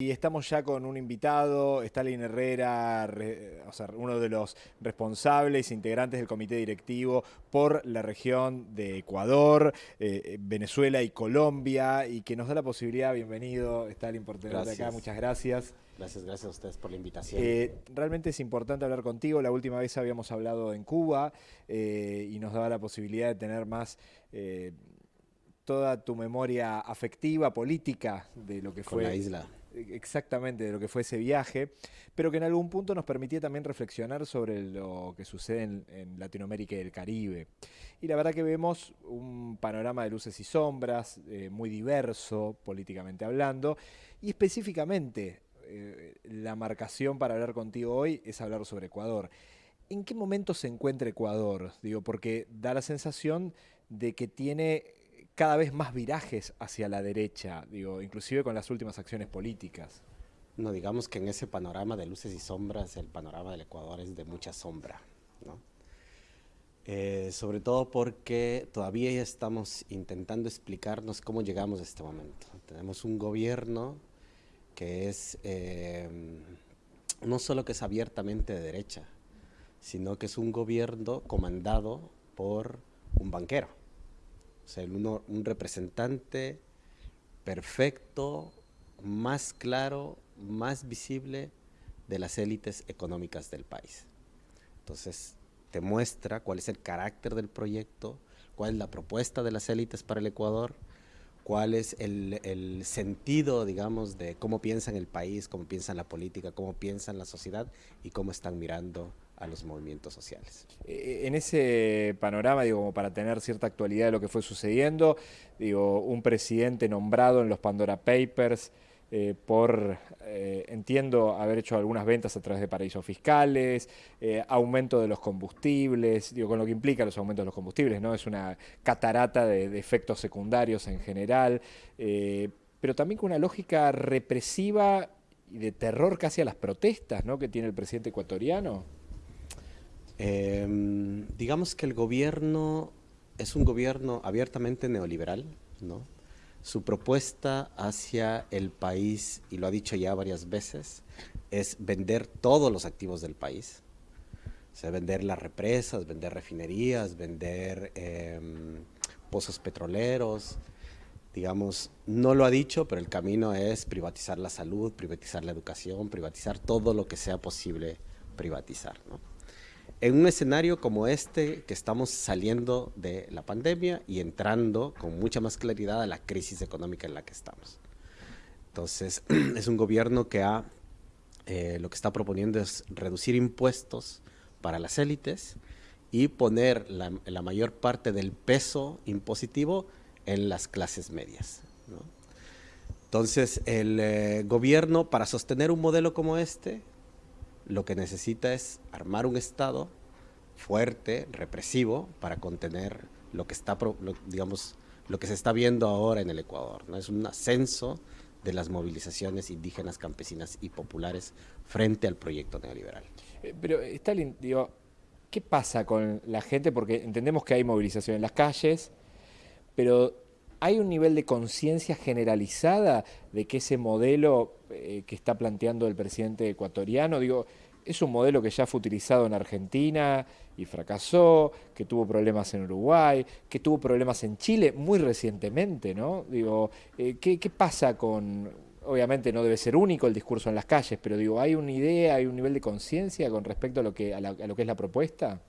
Y estamos ya con un invitado, Stalin Herrera, o sea, uno de los responsables, integrantes del comité directivo por la región de Ecuador, eh, Venezuela y Colombia, y que nos da la posibilidad, bienvenido Stalin por tenerte acá, muchas gracias. Gracias, gracias a ustedes por la invitación. Eh, realmente es importante hablar contigo, la última vez habíamos hablado en Cuba eh, y nos daba la posibilidad de tener más toda tu memoria afectiva, política de lo que fue... la isla exactamente de lo que fue ese viaje, pero que en algún punto nos permitía también reflexionar sobre lo que sucede en, Latinoamérica y el Caribe. Y la verdad que vemos un panorama de luces y sombras, eh, muy diverso políticamente hablando, y específicamente eh, la marcación para hablar contigo hoy es hablar sobre Ecuador. ¿En qué momento se encuentra Ecuador? Digo, porque da la sensación de que tiene cada vez más virajes hacia la derecha, digo, inclusive con las últimas acciones políticas. No, digamos que en ese panorama de luces y sombras, el panorama del Ecuador es de mucha sombra, ¿no? Eh, sobre todo porque todavía estamos intentando explicarnos cómo llegamos a este momento. Tenemos un gobierno que es, eh, no solo que es abiertamente de derecha, sino que es un gobierno comandado por un banquero. O sea, un representante perfecto, más claro, más visible de las élites económicas del país. Entonces, te muestra cuál es el carácter del proyecto, cuál es la propuesta de las élites para el Ecuador, cuál es el, el, sentido, digamos, de cómo piensan el país, cómo piensan la política, cómo piensan la sociedad y cómo están mirando a los movimientos sociales. Eh, en ese panorama, digo, como para tener cierta actualidad de lo que fue sucediendo, digo, un presidente nombrado en los Pandora Papers eh, por, eh, entiendo, haber hecho algunas ventas a través de paraísos fiscales, aumento de los combustibles, digo, con lo que implica los aumentos de los combustibles, ¿no? Es una catarata de, de efectos secundarios en general, pero también con una lógica represiva y de terror casi a las protestas, ¿no? Que tiene el presidente ecuatoriano. Em, digamos que el gobierno es un gobierno abiertamente neoliberal, ¿no? Su propuesta hacia el país, y lo ha dicho ya varias veces, es vender todos los activos del país. O sea, vender las represas, vender refinerías, vender em, pozos petroleros. Digamos, no lo ha dicho, pero el camino es privatizar la salud, privatizar la educación, privatizar todo lo que sea posible privatizar. ¿no? En un escenario como este que estamos saliendo de la pandemia y entrando con mucha más claridad a la crisis económica en la que estamos. Entonces, es un gobierno que ha, eh, lo que está proponiendo es reducir impuestos para las élites y poner la, la mayor parte del peso impositivo en las clases medias. Entonces, el eh, gobierno, para sostener un modelo como este, lo que necesita es armar un Estado fuerte, represivo, para contener lo que está, digamos, lo que se está viendo ahora en el Ecuador. ¿no? Es un ascenso de las movilizaciones indígenas, campesinas y populares frente al proyecto neoliberal. Eh, pero, Stalin, digo, ¿qué pasa con la gente? Porque entendemos que hay movilización en las calles, pero ¿hay un nivel de conciencia generalizada de que ese modelo eh, que está planteando el presidente ecuatoriano, digo, es un modelo que ya fue utilizado en Argentina y fracasó, que tuvo problemas en Uruguay, que tuvo problemas en Chile muy recientemente, ¿no? Digo, eh, ¿qué, pasa con...? Obviamente no debe ser único el discurso en las calles, pero digo, ¿hay una idea, hay un nivel de conciencia con respecto a lo, que, a, lo que es la propuesta?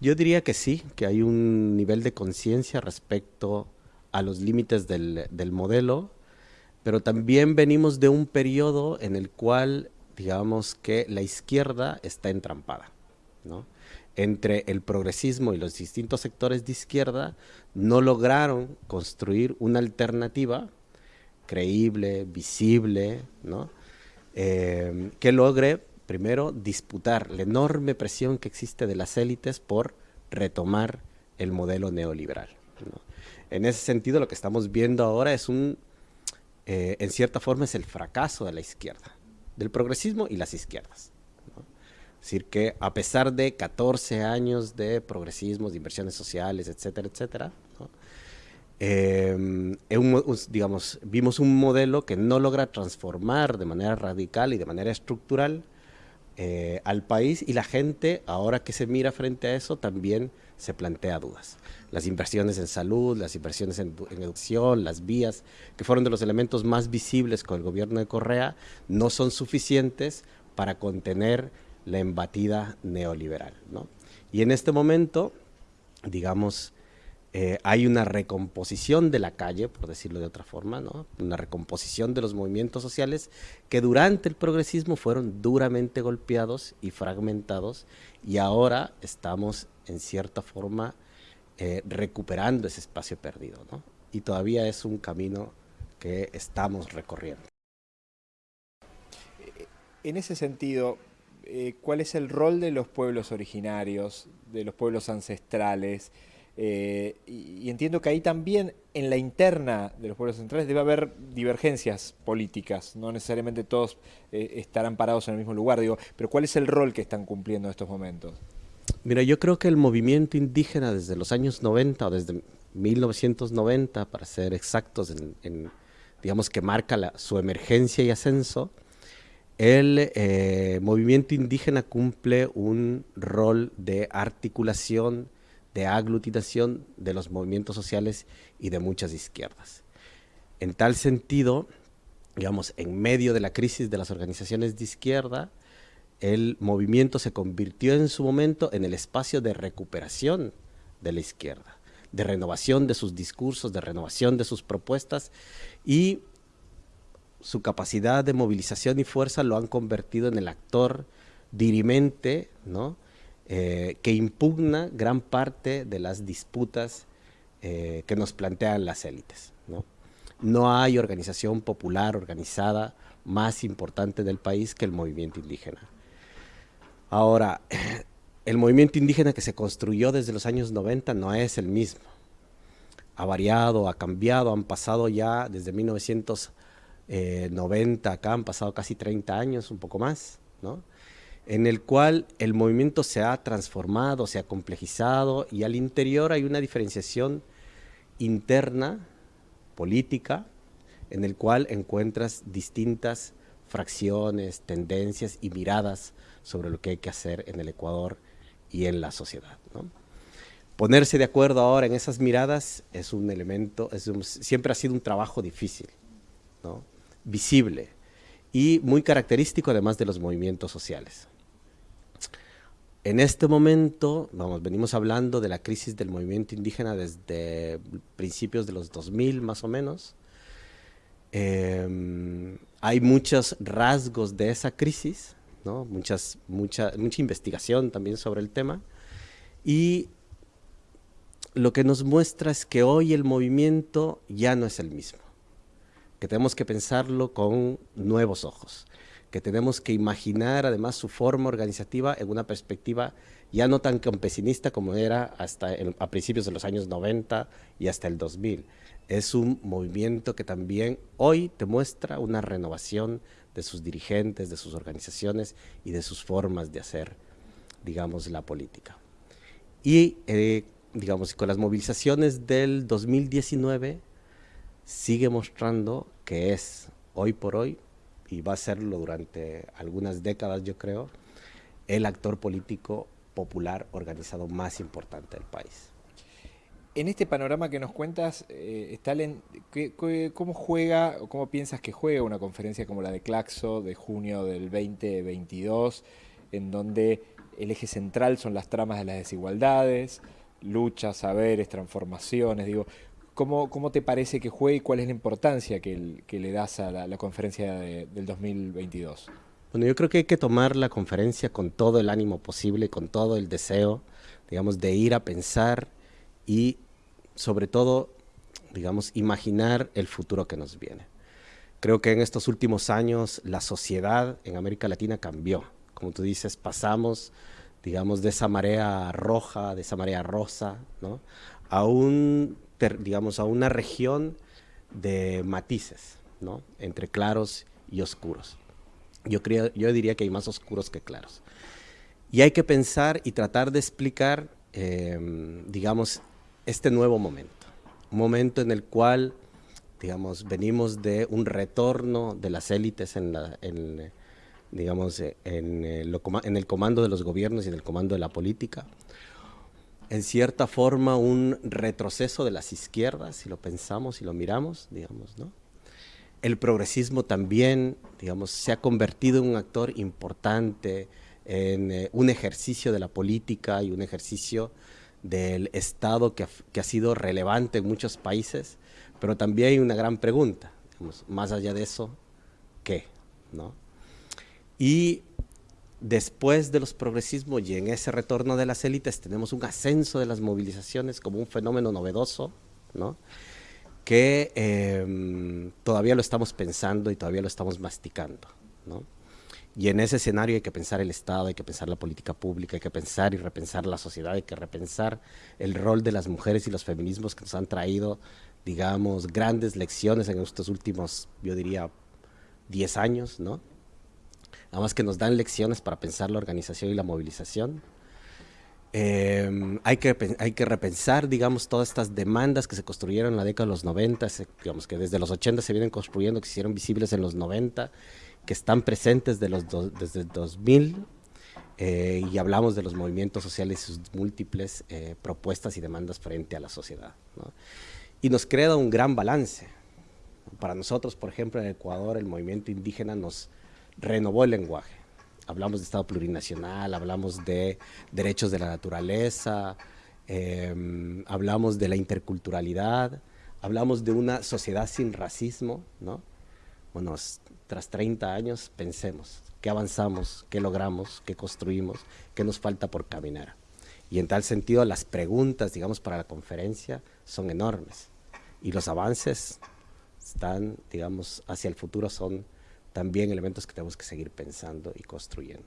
Yo diría que sí, que hay un nivel de conciencia respecto a los límites del, del modelo, pero también venimos de un periodo en el cual digamos que la izquierda está entrampada, ¿no? Entre el progresismo y los distintos sectores de izquierda no lograron construir una alternativa creíble, visible, ¿no? Eh, que logre, primero, disputar la enorme presión que existe de las élites por retomar el modelo neoliberal. En ese sentido, lo que estamos viendo ahora es un, eh, en cierta forma, es el fracaso de la izquierda del progresismo y las izquierdas. Es decir, que a pesar de 14 años de progresismo, de inversiones sociales, etcétera, etcétera, Em, digamos, vimos un modelo que no logra transformar de manera radical y de manera estructural eh, al país y la gente, ahora que se mira frente a eso, también se plantea dudas. Las inversiones en salud, las inversiones en, educación, las vías, que fueron de los elementos más visibles con el gobierno de Correa, no son suficientes para contener la embatida neoliberal. Y en este momento, digamos, eh, hay una recomposición de la calle, por decirlo de otra forma, ¿no? una recomposición de los movimientos sociales que durante el progresismo fueron duramente golpeados y fragmentados y ahora estamos en cierta forma eh, recuperando ese espacio perdido. ¿no? Y todavía es un camino que estamos recorriendo. En ese sentido, eh, ¿cuál es el rol de los pueblos originarios, de los pueblos ancestrales? Eh, y, entiendo que ahí también en la interna de los pueblos centrales debe haber divergencias políticas, no necesariamente todos eh, estarán parados en el mismo lugar, digo, pero ¿cuál es el rol que están cumpliendo en estos momentos? Mira, yo creo que el movimiento indígena desde los años 90 o desde 1990, para ser exactos, en, digamos que marca su emergencia y ascenso, el eh, movimiento indígena cumple un rol de articulación, de aglutinación de los movimientos sociales y de muchas izquierdas. En tal sentido, digamos, en medio de la crisis de las organizaciones de izquierda, el movimiento se convirtió en su momento en el espacio de recuperación de la izquierda, de renovación de sus discursos, de renovación de sus propuestas y su capacidad de movilización y fuerza lo han convertido en el actor dirimente, ¿no? Eh, que impugna gran parte de las disputas eh, que nos plantean las élites. ¿no? no hay organización popular organizada más importante del país que el movimiento indígena. Ahora, el movimiento indígena que se construyó desde los años 90 no es el mismo. Ha variado, ha cambiado, han pasado ya desde 1990 acá, han pasado casi 30 años, un poco más, ¿no? En el cual el movimiento se ha transformado, se ha complejizado y al interior hay una diferenciación interna, política, en el cual encuentras distintas fracciones, tendencias y miradas sobre lo que hay que hacer en el Ecuador y en la sociedad. Ponerse de acuerdo ahora en esas miradas es un elemento, siempre ha sido un trabajo difícil, visible y muy característico además de los movimientos sociales. En este momento, vamos, venimos hablando de la crisis del movimiento indígena desde principios de los 2000 más o menos. Em, hay muchos rasgos de esa crisis, ¿no? Muchas, mucha, mucha investigación también sobre el tema. Y lo que nos muestra es que hoy el movimiento ya no es el mismo, que tenemos que pensarlo con nuevos ojos que tenemos que imaginar además su forma organizativa en una perspectiva ya no tan campesinista como era hasta a principios de los años 90 y hasta el 2000. Es un movimiento que también hoy te muestra una renovación de sus dirigentes, de sus organizaciones y de sus formas de hacer, digamos, la política. Y, eh, digamos, con las movilizaciones del 2019 sigue mostrando que es, hoy por hoy, y va a serlo durante algunas décadas, yo creo, el actor político popular organizado más importante del país. En este panorama que nos cuentas, eh, Stalin, ¿cómo juega o cómo piensas que juega una conferencia como la de Claxo de junio del 2022, en donde el eje central son las tramas de las desigualdades, luchas, saberes, transformaciones? Digo, ¿Cómo, te parece que juegue y cuál es la importancia que, le das a la, conferencia del 2022? Bueno, yo creo que hay que tomar la conferencia con todo el ánimo posible, con todo el deseo, digamos, de ir a pensar y sobre todo, digamos, imaginar el futuro que nos viene. Creo que en estos últimos años la sociedad en América Latina cambió. Como tú dices, pasamos, digamos, de esa marea roja, de esa marea rosa, ¿no? a un digamos, a una región de matices, ¿no? Entre claros y oscuros. Yo, creo, yo diría que hay más oscuros que claros. Y hay que pensar y tratar de explicar, em, digamos, este nuevo momento. un momento en el cual, digamos, venimos de un retorno de las élites en, la, en digamos, en, en el comando de los gobiernos y en el comando de la política. En cierta forma, un retroceso de las izquierdas, si lo pensamos y lo miramos, digamos, ¿no? El progresismo también, digamos, se ha convertido en un actor importante en eh, un ejercicio de la política y un ejercicio del Estado que ha, sido relevante en muchos países, pero también hay una gran pregunta, más allá de eso, ¿qué? ¿No? Y después de los progresismos y en ese retorno de las élites tenemos un ascenso de las movilizaciones como un fenómeno novedoso, ¿no? que em, todavía lo estamos pensando y todavía lo estamos masticando. ¿no? Y en ese escenario hay que pensar el Estado, hay que pensar la política pública, hay que pensar y repensar la sociedad, hay que repensar el rol de las mujeres y los feminismos que nos han traído, digamos, grandes lecciones en estos últimos, yo diría, 10 años, ¿no? Además que nos dan lecciones para pensar la organización y la movilización. Em, hay, que, hay que repensar, digamos, todas estas demandas que se construyeron en la década de los 90, digamos que desde los 80 se vienen construyendo, que se hicieron visibles en los 90 que están presentes de los desde el 2000 eh, y hablamos de los movimientos sociales y sus múltiples eh, propuestas y demandas frente a la sociedad. Y nos crea un gran balance. Para nosotros, por ejemplo, en Ecuador, el movimiento indígena nos renovó el lenguaje. Hablamos de Estado plurinacional, hablamos de derechos de la naturaleza, em, hablamos de la interculturalidad, hablamos de una sociedad sin racismo, ¿no? Bueno, tras 30 años pensemos qué avanzamos, qué logramos, qué construimos, qué nos falta por caminar. Y en tal sentido las preguntas, digamos, para la conferencia son enormes. Y los avances están, digamos, hacia el futuro son también elementos que tenemos que seguir pensando y construyendo.